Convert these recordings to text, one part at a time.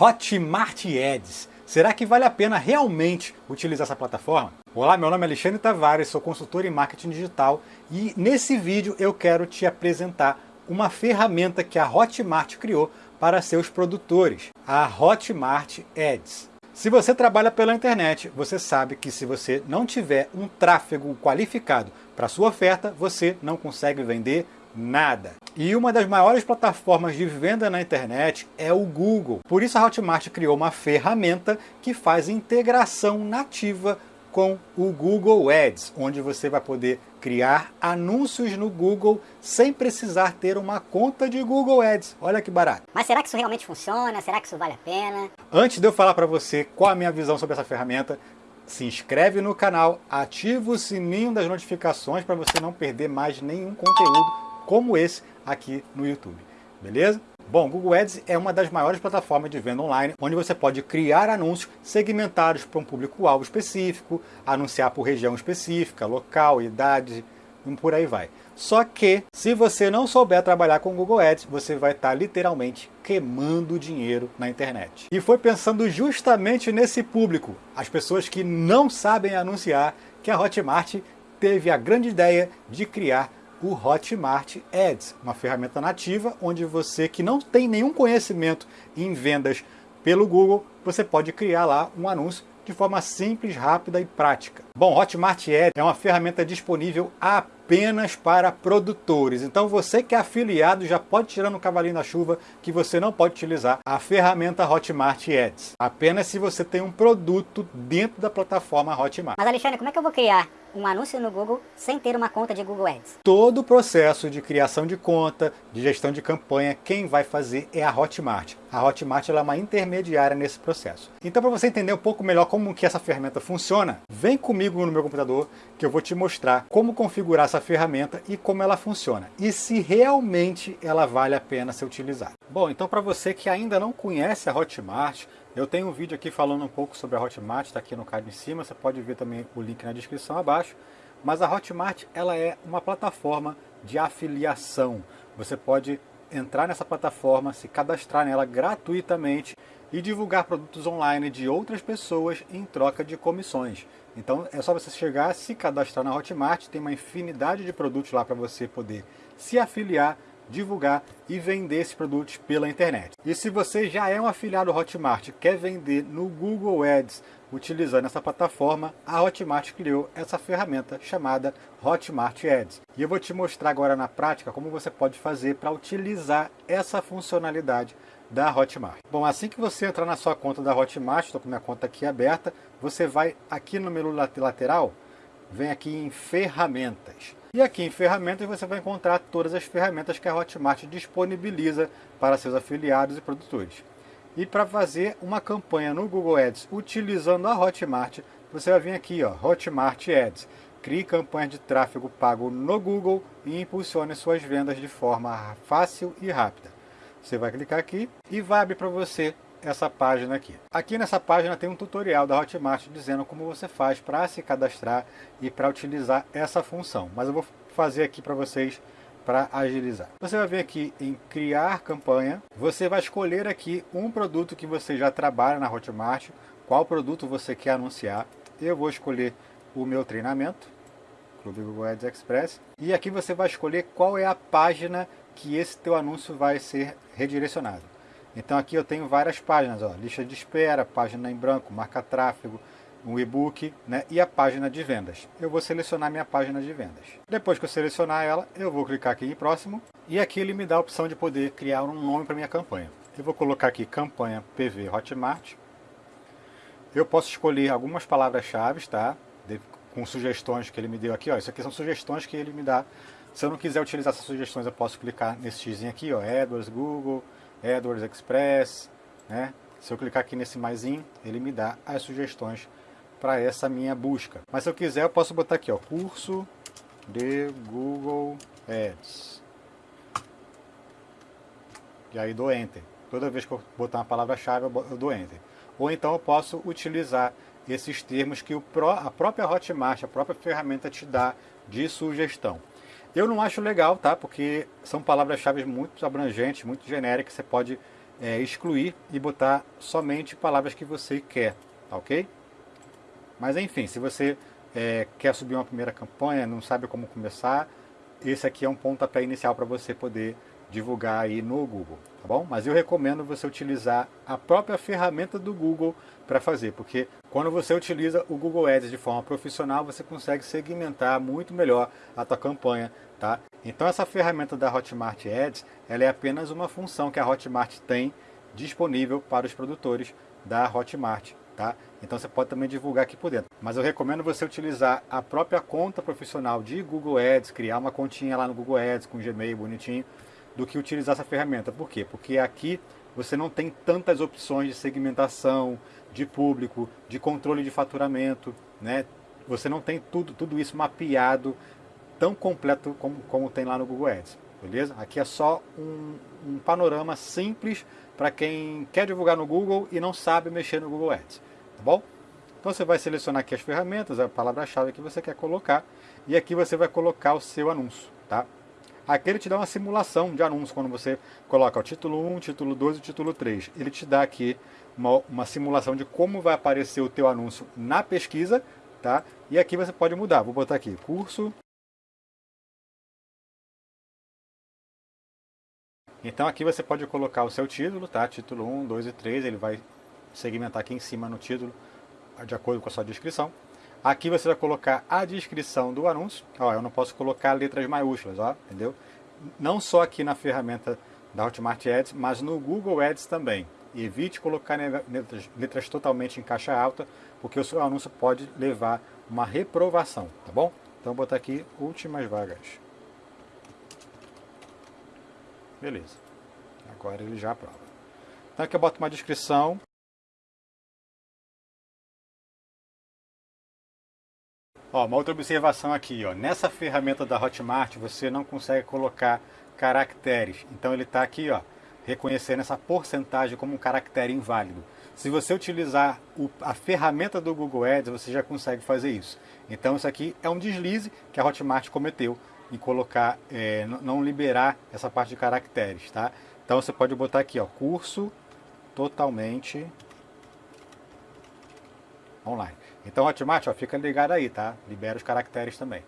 Hotmart Ads. Será que vale a pena realmente utilizar essa plataforma? Olá, meu nome é Alexandre Tavares, sou consultor em marketing digital e nesse vídeo eu quero te apresentar uma ferramenta que a Hotmart criou para seus produtores, a Hotmart Ads. Se você trabalha pela internet, você sabe que se você não tiver um tráfego qualificado para sua oferta, você não consegue vender nada. E uma das maiores plataformas de venda na internet é o Google. Por isso a Hotmart criou uma ferramenta que faz integração nativa com o Google Ads, onde você vai poder criar anúncios no Google sem precisar ter uma conta de Google Ads. Olha que barato. Mas será que isso realmente funciona? Será que isso vale a pena? Antes de eu falar para você qual a minha visão sobre essa ferramenta, se inscreve no canal, ativa o sininho das notificações para você não perder mais nenhum conteúdo como esse aqui no YouTube. Beleza? Bom, Google Ads é uma das maiores plataformas de venda online, onde você pode criar anúncios segmentados para um público-alvo específico, anunciar por região específica, local, idade, e por aí vai. Só que, se você não souber trabalhar com Google Ads, você vai estar literalmente queimando dinheiro na internet. E foi pensando justamente nesse público, as pessoas que não sabem anunciar, que a Hotmart teve a grande ideia de criar o Hotmart Ads, uma ferramenta nativa onde você que não tem nenhum conhecimento em vendas pelo Google, você pode criar lá um anúncio de forma simples, rápida e prática. Bom, Hotmart Ads é uma ferramenta disponível apenas para produtores. Então você que é afiliado já pode tirar no cavalinho da chuva que você não pode utilizar a ferramenta Hotmart Ads. Apenas se você tem um produto dentro da plataforma Hotmart. Mas Alexandre, como é que eu vou criar um anúncio no Google sem ter uma conta de Google Ads? Todo o processo de criação de conta, de gestão de campanha, quem vai fazer é a Hotmart. A Hotmart é uma intermediária nesse processo. Então para você entender um pouco melhor como que essa ferramenta funciona, vem comigo no meu computador que eu vou te mostrar como configurar essa ferramenta e como ela funciona. E se realmente ela vale a pena ser utilizada. Bom, então para você que ainda não conhece a Hotmart, eu tenho um vídeo aqui falando um pouco sobre a Hotmart, está aqui no card em cima, você pode ver também o link na descrição abaixo. Mas a Hotmart ela é uma plataforma de afiliação. Você pode entrar nessa plataforma, se cadastrar nela gratuitamente e divulgar produtos online de outras pessoas em troca de comissões. Então é só você chegar, se cadastrar na Hotmart, tem uma infinidade de produtos lá para você poder se afiliar divulgar e vender esses produtos pela internet. E se você já é um afiliado Hotmart quer vender no Google Ads utilizando essa plataforma, a Hotmart criou essa ferramenta chamada Hotmart Ads. E eu vou te mostrar agora na prática como você pode fazer para utilizar essa funcionalidade da Hotmart. Bom, assim que você entrar na sua conta da Hotmart, estou com minha conta aqui aberta, você vai aqui no menu lateral, vem aqui em ferramentas. E aqui em ferramentas você vai encontrar todas as ferramentas que a Hotmart disponibiliza para seus afiliados e produtores. E para fazer uma campanha no Google Ads utilizando a Hotmart, você vai vir aqui, ó, Hotmart Ads. Crie campanha de tráfego pago no Google e impulsione suas vendas de forma fácil e rápida. Você vai clicar aqui e vai abrir para você essa página aqui. Aqui nessa página tem um tutorial da Hotmart dizendo como você faz para se cadastrar e para utilizar essa função. Mas eu vou fazer aqui para vocês para agilizar. Você vai vir aqui em criar campanha, você vai escolher aqui um produto que você já trabalha na Hotmart, qual produto você quer anunciar. Eu vou escolher o meu treinamento, Clube Google Ads Express, e aqui você vai escolher qual é a página que esse teu anúncio vai ser redirecionado. Então aqui eu tenho várias páginas, ó, lista de espera, página em branco, marca tráfego, um e-book né, e a página de vendas. Eu vou selecionar minha página de vendas. Depois que eu selecionar ela, eu vou clicar aqui em próximo e aqui ele me dá a opção de poder criar um nome para minha campanha. Eu vou colocar aqui campanha PV Hotmart. Eu posso escolher algumas palavras-chave, tá? De, com sugestões que ele me deu aqui, ó. Isso aqui são sugestões que ele me dá. Se eu não quiser utilizar essas sugestões, eu posso clicar nesse x aqui, ó, AdWords, Google, AdWords Express, né? Se eu clicar aqui nesse maisinho, ele me dá as sugestões para essa minha busca. Mas se eu quiser, eu posso botar aqui, ó, curso de Google Ads. E aí dou Enter. Toda vez que eu botar uma palavra-chave, eu dou Enter. Ou então eu posso utilizar esses termos que a própria Hotmart, a própria ferramenta te dá de sugestão. Eu não acho legal, tá? Porque são palavras-chave muito abrangentes, muito genéricas. Você pode é, excluir e botar somente palavras que você quer, tá ok? Mas enfim, se você é, quer subir uma primeira campanha, não sabe como começar, esse aqui é um pontapé inicial para você poder divulgar aí no Google, tá bom? Mas eu recomendo você utilizar a própria ferramenta do Google para fazer, porque quando você utiliza o Google Ads de forma profissional, você consegue segmentar muito melhor a tua campanha, tá? Então essa ferramenta da Hotmart Ads, ela é apenas uma função que a Hotmart tem disponível para os produtores da Hotmart, tá? Então você pode também divulgar aqui por dentro. Mas eu recomendo você utilizar a própria conta profissional de Google Ads, criar uma continha lá no Google Ads com Gmail bonitinho, do que utilizar essa ferramenta. Por quê? Porque aqui você não tem tantas opções de segmentação, de público, de controle de faturamento, né? Você não tem tudo, tudo isso mapeado tão completo como, como tem lá no Google Ads, beleza? Aqui é só um, um panorama simples para quem quer divulgar no Google e não sabe mexer no Google Ads, tá bom? Então você vai selecionar aqui as ferramentas, a palavra-chave que você quer colocar, e aqui você vai colocar o seu anúncio, tá? Aqui ele te dá uma simulação de anúncio quando você coloca o título 1, título 2 e título 3. Ele te dá aqui uma, uma simulação de como vai aparecer o teu anúncio na pesquisa, tá? E aqui você pode mudar. Vou botar aqui curso. Então aqui você pode colocar o seu título, tá? Título 1, 2 e 3, ele vai segmentar aqui em cima no título, de acordo com a sua descrição. Aqui você vai colocar a descrição do anúncio. Ó, eu não posso colocar letras maiúsculas, ó, entendeu? Não só aqui na ferramenta da Hotmart Ads, mas no Google Ads também. Evite colocar letras, letras totalmente em caixa alta, porque o seu anúncio pode levar uma reprovação, tá bom? Então vou botar aqui últimas vagas. Beleza. Agora ele já aprova. Então aqui eu boto uma descrição. Ó, uma outra observação aqui, ó. nessa ferramenta da Hotmart você não consegue colocar caracteres. Então ele está aqui, ó, reconhecendo essa porcentagem como um caractere inválido. Se você utilizar o, a ferramenta do Google Ads, você já consegue fazer isso. Então isso aqui é um deslize que a Hotmart cometeu em colocar, é, não liberar essa parte de caracteres, tá? Então você pode botar aqui, ó, curso totalmente online. Então Hotmart, ó, fica ligado aí, tá? Libera os caracteres também.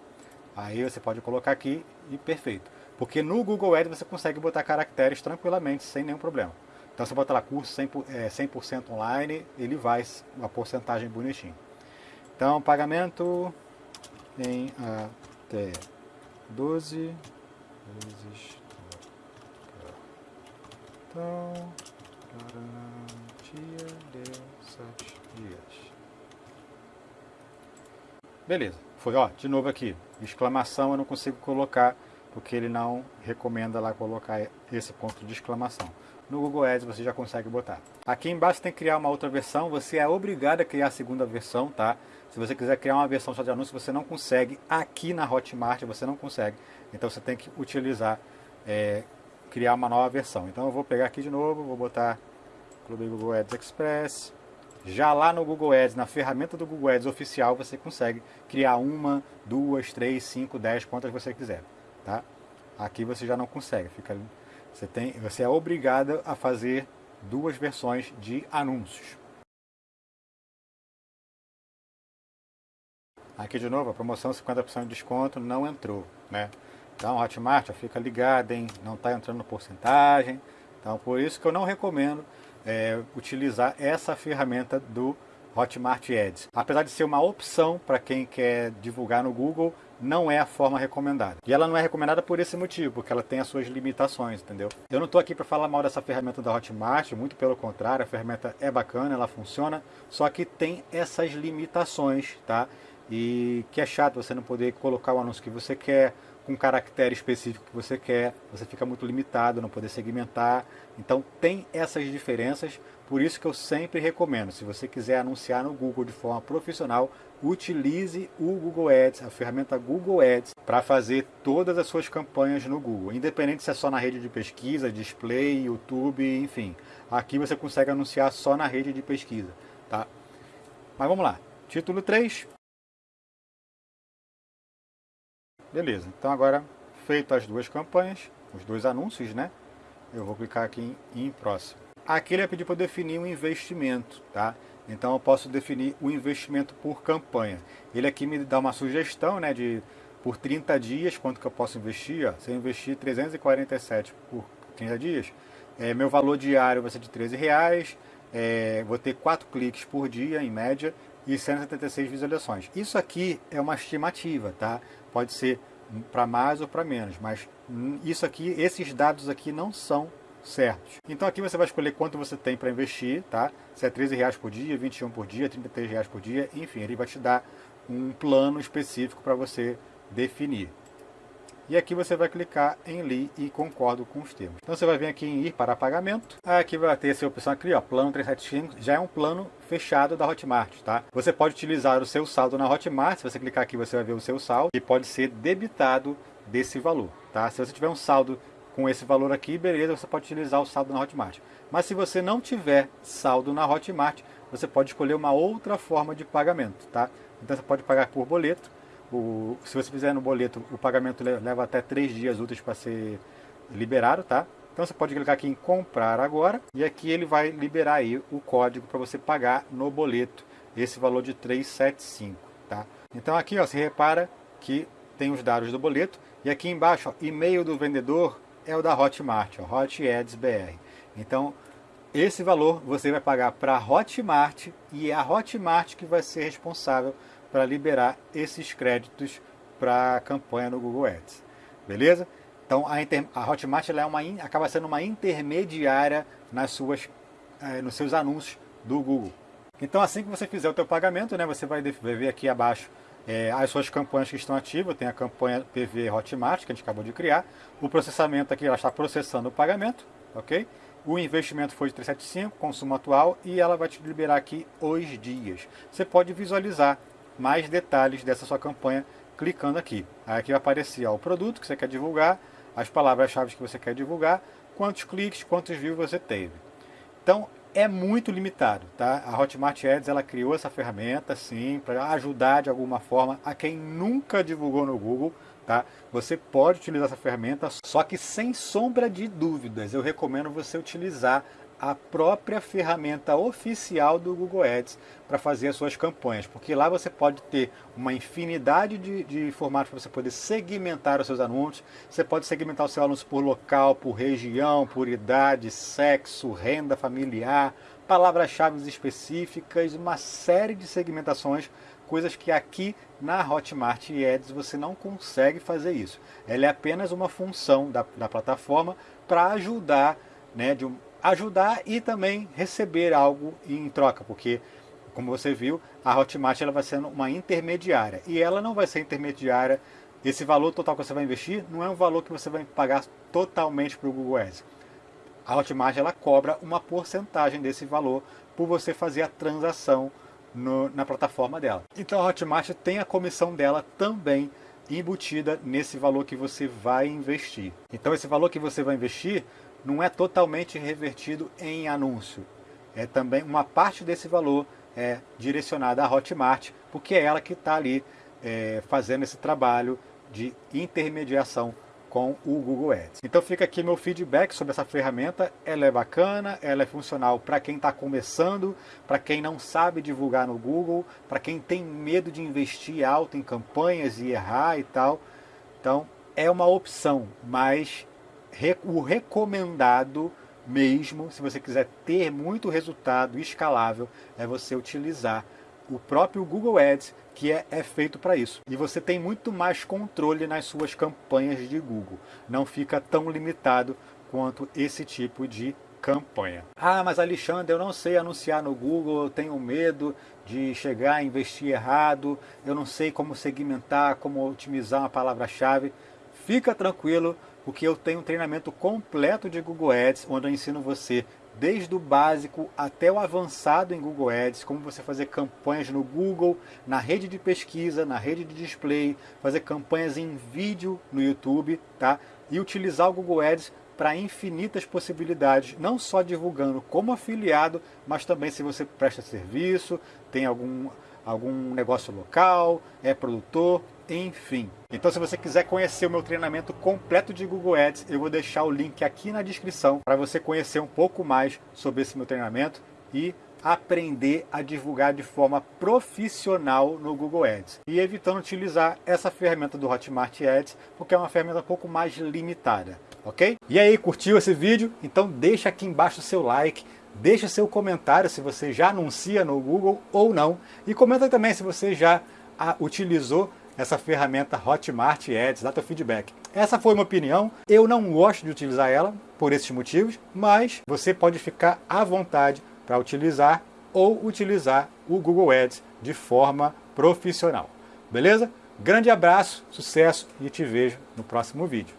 Aí você pode colocar aqui e perfeito. Porque no Google Ads você consegue botar caracteres tranquilamente, sem nenhum problema. Então você bota lá curso 100%, é, 100 online, ele vai uma porcentagem bonitinho. Então pagamento em até 12 vezes então garantia de 7 dias. Beleza, foi ó, de novo aqui, exclamação eu não consigo colocar porque ele não recomenda lá colocar esse ponto de exclamação. No Google Ads você já consegue botar. Aqui embaixo tem que criar uma outra versão, você é obrigado a criar a segunda versão, tá? Se você quiser criar uma versão só de anúncio, você não consegue. Aqui na Hotmart você não consegue. Então você tem que utilizar, é, criar uma nova versão. Então eu vou pegar aqui de novo, vou botar Clube Google Ads Express, já lá no Google Ads, na ferramenta do Google Ads oficial, você consegue criar uma, duas, três, cinco, dez, quantas você quiser. Tá? Aqui você já não consegue. Fica, você, tem, você é obrigado a fazer duas versões de anúncios. Aqui de novo, a promoção 50% de desconto não entrou. Né? Então, Hotmart, fica ligado, hein? não está entrando porcentagem. Então, por isso que eu não recomendo é, utilizar essa ferramenta do Hotmart Ads. Apesar de ser uma opção para quem quer divulgar no Google, não é a forma recomendada. E ela não é recomendada por esse motivo, porque ela tem as suas limitações, entendeu? Eu não estou aqui para falar mal dessa ferramenta da Hotmart, muito pelo contrário, a ferramenta é bacana, ela funciona, só que tem essas limitações, tá? E que é chato você não poder colocar o anúncio que você quer, com caractere específico que você quer, você fica muito limitado, não poder segmentar. Então tem essas diferenças, por isso que eu sempre recomendo, se você quiser anunciar no Google de forma profissional, utilize o Google Ads, a ferramenta Google Ads, para fazer todas as suas campanhas no Google, independente se é só na rede de pesquisa, display, YouTube, enfim. Aqui você consegue anunciar só na rede de pesquisa, tá? Mas vamos lá. Título 3, Beleza, então agora feito as duas campanhas, os dois anúncios, né? Eu vou clicar aqui em, em próximo. aqui ele vai pedir para eu definir um investimento, tá? Então eu posso definir o investimento por campanha. Ele aqui me dá uma sugestão, né, de por 30 dias, quanto que eu posso investir, ó, se eu investir 347 por 30 dias, é, meu valor diário vai ser de 13 reais, é, vou ter 4 cliques por dia, em média, e 176 visualizações. Isso aqui é uma estimativa, tá? Pode ser para mais ou para menos, mas isso aqui, esses dados aqui não são certos. Então aqui você vai escolher quanto você tem para investir, tá? Se é 13 reais por dia, 21 por dia, 33 reais por dia, enfim, ele vai te dar um plano específico para você definir. E aqui você vai clicar em Li e concordo com os termos. Então você vai vir aqui em ir para pagamento. Aqui vai ter essa opção aqui, ó, plano 375, já é um plano fechado da Hotmart, tá? Você pode utilizar o seu saldo na Hotmart, se você clicar aqui você vai ver o seu saldo e pode ser debitado desse valor, tá? Se você tiver um saldo com esse valor aqui, beleza, você pode utilizar o saldo na Hotmart. Mas se você não tiver saldo na Hotmart, você pode escolher uma outra forma de pagamento, tá? Então você pode pagar por boleto. O, se você fizer no boleto, o pagamento leva até 3 dias úteis para ser liberado, tá? Então você pode clicar aqui em comprar agora e aqui ele vai liberar aí o código para você pagar no boleto esse valor de 375, tá? Então aqui ó, você repara que tem os dados do boleto e aqui embaixo, e-mail do vendedor é o da Hotmart, ó, Hot Ads BR. Então, esse valor você vai pagar para a Hotmart e é a Hotmart que vai ser responsável para liberar esses créditos para a campanha no Google Ads. Beleza? Então a, inter, a Hotmart é uma, acaba sendo uma intermediária nas suas, eh, nos seus anúncios do Google. Então assim que você fizer o teu pagamento, né, você vai, ver aqui abaixo é, as suas campanhas que estão ativas, tem a campanha PV Hotmart, que a gente acabou de criar. O processamento aqui, ela está processando o pagamento, ok? O investimento foi de 375, consumo atual, e ela vai te liberar aqui os dias. Você pode visualizar mais detalhes dessa sua campanha clicando aqui. Aí aqui vai aparecer ó, o produto que você quer divulgar, as palavras-chave que você quer divulgar, quantos cliques, quantos views você teve. Então, é muito limitado, tá? A Hotmart Ads ela criou essa ferramenta, sim, para ajudar de alguma forma a quem nunca divulgou no Google, tá? Você pode utilizar essa ferramenta, só que sem sombra de dúvidas, eu recomendo você utilizar a própria ferramenta oficial do Google Ads para fazer as suas campanhas, porque lá você pode ter uma infinidade de, de formatos para você poder segmentar os seus anúncios, você pode segmentar o seu anúncio por local, por região, por idade, sexo, renda familiar, palavras-chave específicas, uma série de segmentações, coisas que aqui na Hotmart Ads você não consegue fazer isso. Ela é apenas uma função da, da plataforma para ajudar né, de um, ajudar e também receber algo em troca, porque como você viu, a Hotmart ela vai ser uma intermediária e ela não vai ser intermediária. Esse valor total que você vai investir não é um valor que você vai pagar totalmente para o Google Ads. A Hotmart ela cobra uma porcentagem desse valor por você fazer a transação no, na plataforma dela. Então a Hotmart tem a comissão dela também embutida nesse valor que você vai investir. Então esse valor que você vai investir não é totalmente revertido em anúncio. É também uma parte desse valor é direcionada à Hotmart, porque é ela que está ali é, fazendo esse trabalho de intermediação com o Google Ads. Então fica aqui meu feedback sobre essa ferramenta. Ela é bacana, ela é funcional para quem está começando, para quem não sabe divulgar no Google, para quem tem medo de investir alto em campanhas e errar e tal. Então é uma opção, mas o recomendado mesmo, se você quiser ter muito resultado escalável, é você utilizar o próprio Google Ads, que é, é feito para isso. E você tem muito mais controle nas suas campanhas de Google. Não fica tão limitado quanto esse tipo de campanha. Ah, mas Alexandre, eu não sei anunciar no Google, eu tenho medo de chegar a investir errado, eu não sei como segmentar, como otimizar uma palavra-chave. Fica tranquilo, porque eu tenho um treinamento completo de Google Ads, onde eu ensino você desde o básico até o avançado em Google Ads, como você fazer campanhas no Google, na rede de pesquisa, na rede de display, fazer campanhas em vídeo no YouTube, tá? E utilizar o Google Ads para infinitas possibilidades, não só divulgando como afiliado, mas também se você presta serviço, tem algum algum negócio local, é produtor, enfim. Então se você quiser conhecer o meu treinamento completo de Google Ads, eu vou deixar o link aqui na descrição para você conhecer um pouco mais sobre esse meu treinamento e aprender a divulgar de forma profissional no Google Ads e evitando utilizar essa ferramenta do Hotmart Ads, porque é uma ferramenta um pouco mais limitada, ok? E aí, curtiu esse vídeo? Então deixa aqui embaixo o seu like, deixa seu comentário se você já anuncia no Google ou não e comenta também se você já utilizou essa ferramenta Hotmart Ads, dá feedback. Essa foi uma opinião, eu não gosto de utilizar ela por esses motivos, mas você pode ficar à vontade para utilizar ou utilizar o Google Ads de forma profissional. Beleza? Grande abraço, sucesso e te vejo no próximo vídeo.